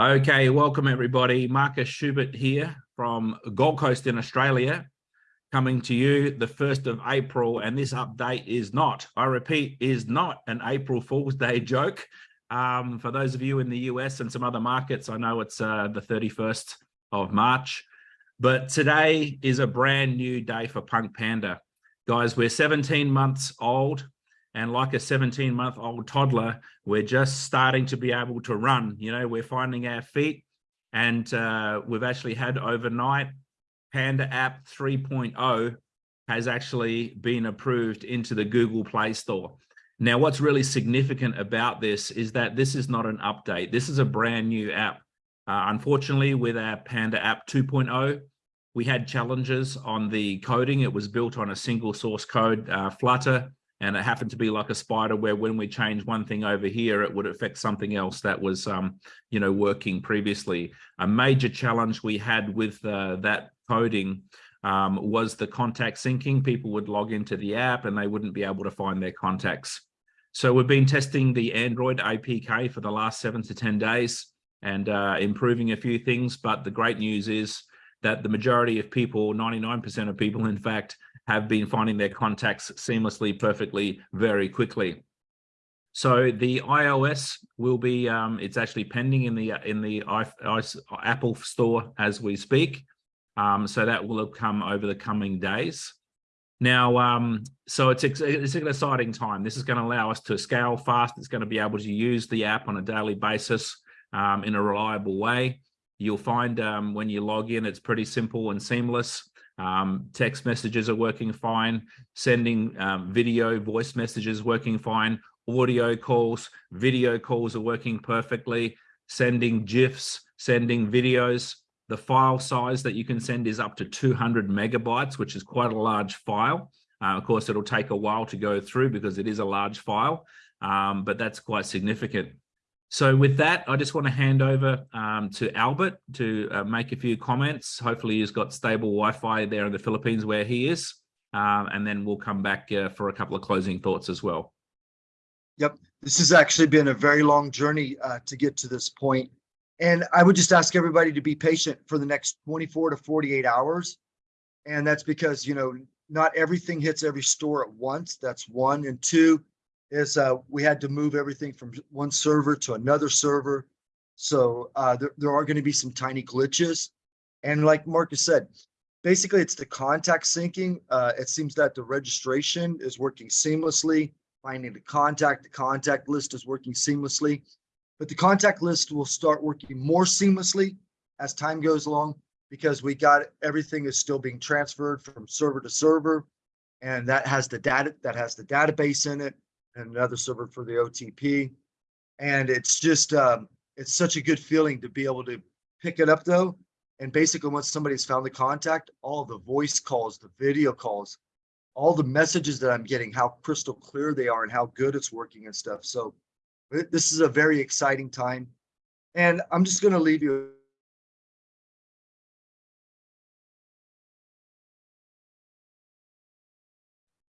Okay, welcome everybody. Marcus Schubert here from Gold Coast in Australia, coming to you the 1st of April. And this update is not, I repeat, is not an April Fool's Day joke. Um, for those of you in the US and some other markets, I know it's uh, the 31st of March, but today is a brand new day for Punk Panda. Guys, we're 17 months old and like a 17 month old toddler, we're just starting to be able to run. You know, we're finding our feet and uh, we've actually had overnight Panda app 3.0 has actually been approved into the Google Play Store. Now, what's really significant about this is that this is not an update. This is a brand new app. Uh, unfortunately, with our Panda app 2.0, we had challenges on the coding. It was built on a single source code, uh, Flutter, and it happened to be like a spider where when we change one thing over here it would affect something else that was um, you know working previously. A major challenge we had with uh, that coding um, was the contact syncing. People would log into the app and they wouldn't be able to find their contacts. So we've been testing the android apk for the last seven to ten days and uh, improving a few things but the great news is that the majority of people 99 percent of people in fact have been finding their contacts seamlessly, perfectly, very quickly. So the iOS will be, um, it's actually pending in the in the I, I, Apple store as we speak. Um, so that will come over the coming days. Now, um, so it's, it's an exciting time. This is going to allow us to scale fast. It's going to be able to use the app on a daily basis um, in a reliable way. You'll find um, when you log in, it's pretty simple and seamless. Um, text messages are working fine. Sending um, video, voice messages working fine. Audio calls, video calls are working perfectly. Sending GIFs, sending videos. The file size that you can send is up to 200 megabytes, which is quite a large file. Uh, of course, it'll take a while to go through because it is a large file, um, but that's quite significant. So with that, I just want to hand over um, to Albert to uh, make a few comments. Hopefully he's got stable Wi-Fi there in the Philippines where he is. Um, and then we'll come back uh, for a couple of closing thoughts as well. Yep, this has actually been a very long journey uh, to get to this point. And I would just ask everybody to be patient for the next 24 to 48 hours. And that's because, you know, not everything hits every store at once. That's one. And two, is uh, we had to move everything from one server to another server. So uh, there, there are going to be some tiny glitches. And like Marcus said, basically it's the contact syncing. Uh, it seems that the registration is working seamlessly. Finding the contact, the contact list is working seamlessly. But the contact list will start working more seamlessly as time goes along because we got everything is still being transferred from server to server and that has the data that has the database in it and another server for the OTP. And it's just, um, it's such a good feeling to be able to pick it up though. And basically once somebody's found the contact, all the voice calls, the video calls, all the messages that I'm getting, how crystal clear they are and how good it's working and stuff. So this is a very exciting time. And I'm just going to leave you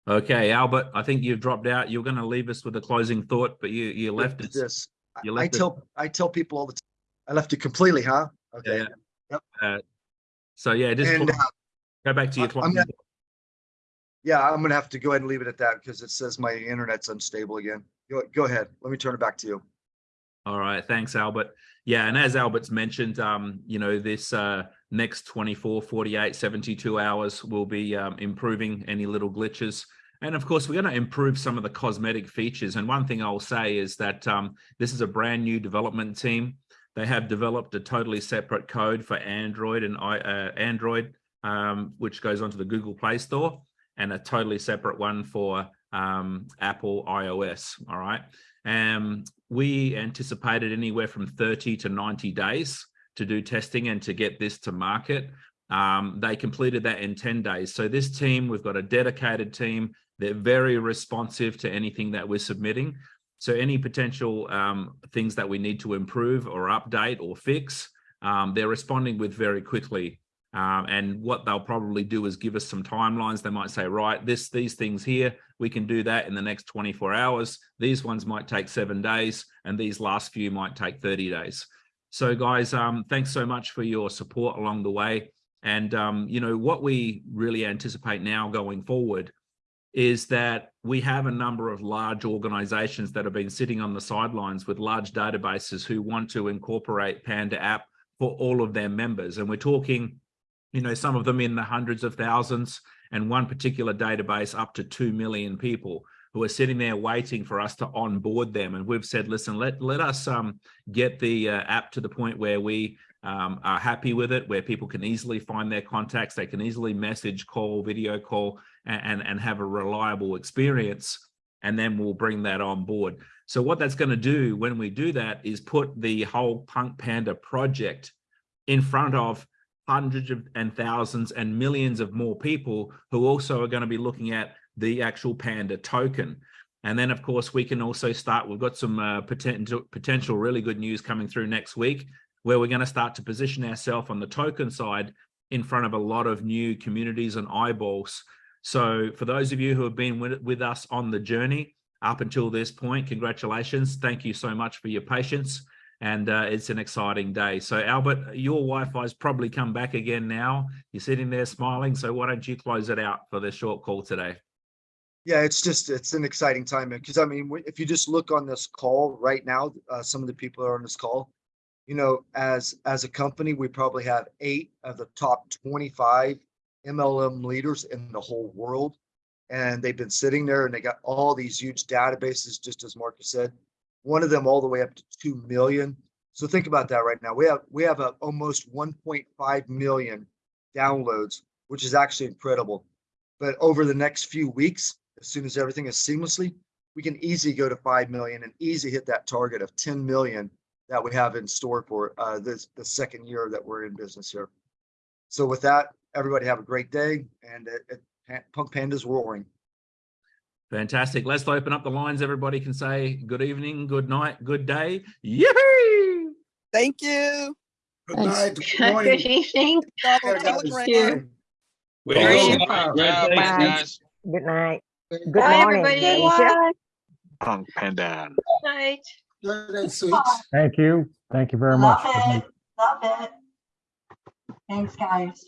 Okay, Albert, I think you've dropped out. You're going to leave us with a closing thought, but you you left it. This. You left I tell it. I tell people all the time. I left it completely, huh? Okay. Yeah. Yep. Uh, so yeah, just and, uh, go back to your closing. Gonna, yeah, I'm gonna have to go ahead and leave it at that because it says my internet's unstable again. Go go ahead. Let me turn it back to you. All right, thanks, Albert. Yeah, and as Albert's mentioned, um, you know, this uh, next 24, 48, 72 hours will be um, improving any little glitches. And of course, we're going to improve some of the cosmetic features. And one thing I'll say is that um, this is a brand new development team. They have developed a totally separate code for Android and uh, Android, um, which goes onto the Google Play Store, and a totally separate one for um, Apple iOS. All right. Um, we anticipated anywhere from 30 to 90 days to do testing and to get this to market. Um, they completed that in 10 days. So this team, we've got a dedicated team they're very responsive to anything that we're submitting. So any potential um, things that we need to improve or update or fix, um, they're responding with very quickly. Um, and what they'll probably do is give us some timelines. They might say, right, this, these things here, we can do that in the next 24 hours. These ones might take seven days, and these last few might take 30 days. So guys, um, thanks so much for your support along the way. And, um, you know, what we really anticipate now going forward is that we have a number of large organizations that have been sitting on the sidelines with large databases who want to incorporate Panda app for all of their members. And we're talking, you know, some of them in the hundreds of thousands and one particular database up to 2 million people who are sitting there waiting for us to onboard them. And we've said, listen, let, let us um, get the uh, app to the point where we um, are happy with it, where people can easily find their contacts, they can easily message, call, video call, and, and, and have a reliable experience. And then we'll bring that on board. So what that's going to do when we do that is put the whole Punk Panda project in front of hundreds of and thousands and millions of more people who also are going to be looking at the actual Panda token. And then, of course, we can also start, we've got some uh, potential, potential really good news coming through next week, where we're going to start to position ourselves on the token side in front of a lot of new communities and eyeballs. So for those of you who have been with, with us on the journey up until this point, congratulations. Thank you so much for your patience. And uh, it's an exciting day. So Albert, your Wi-Fi's probably come back again now. You're sitting there smiling. So why don't you close it out for this short call today? Yeah, it's just, it's an exciting time because I mean, if you just look on this call right now, uh, some of the people are on this call, you know, as, as a company, we probably have eight of the top twenty-five MLM leaders in the whole world. And they've been sitting there and they got all these huge databases, just as Marcus said, one of them all the way up to two million. So think about that right now. We have, we have a almost one point five million downloads, which is actually incredible. But over the next few weeks, as soon as everything is seamlessly, we can easily go to 5 million and easy hit that target of 10 million that we have in store for uh, this, the second year that we're in business here. So with that, everybody have a great day and it, it, Punk Panda's roaring. Fantastic. Let's open up the lines. Everybody can say good evening, good night, good day. Yoo-hoo! Thank you. Good Thanks. night, good Good evening. Donald, Yeah, tell guys. Grant. Great. Yeah, Bye. thanks, guys. Good night. Good Bye, morning, everybody. Asia. Punk Panda. Night. Good and sweet. Thank you. Thank you very much. Love it. Love it. Thanks, guys.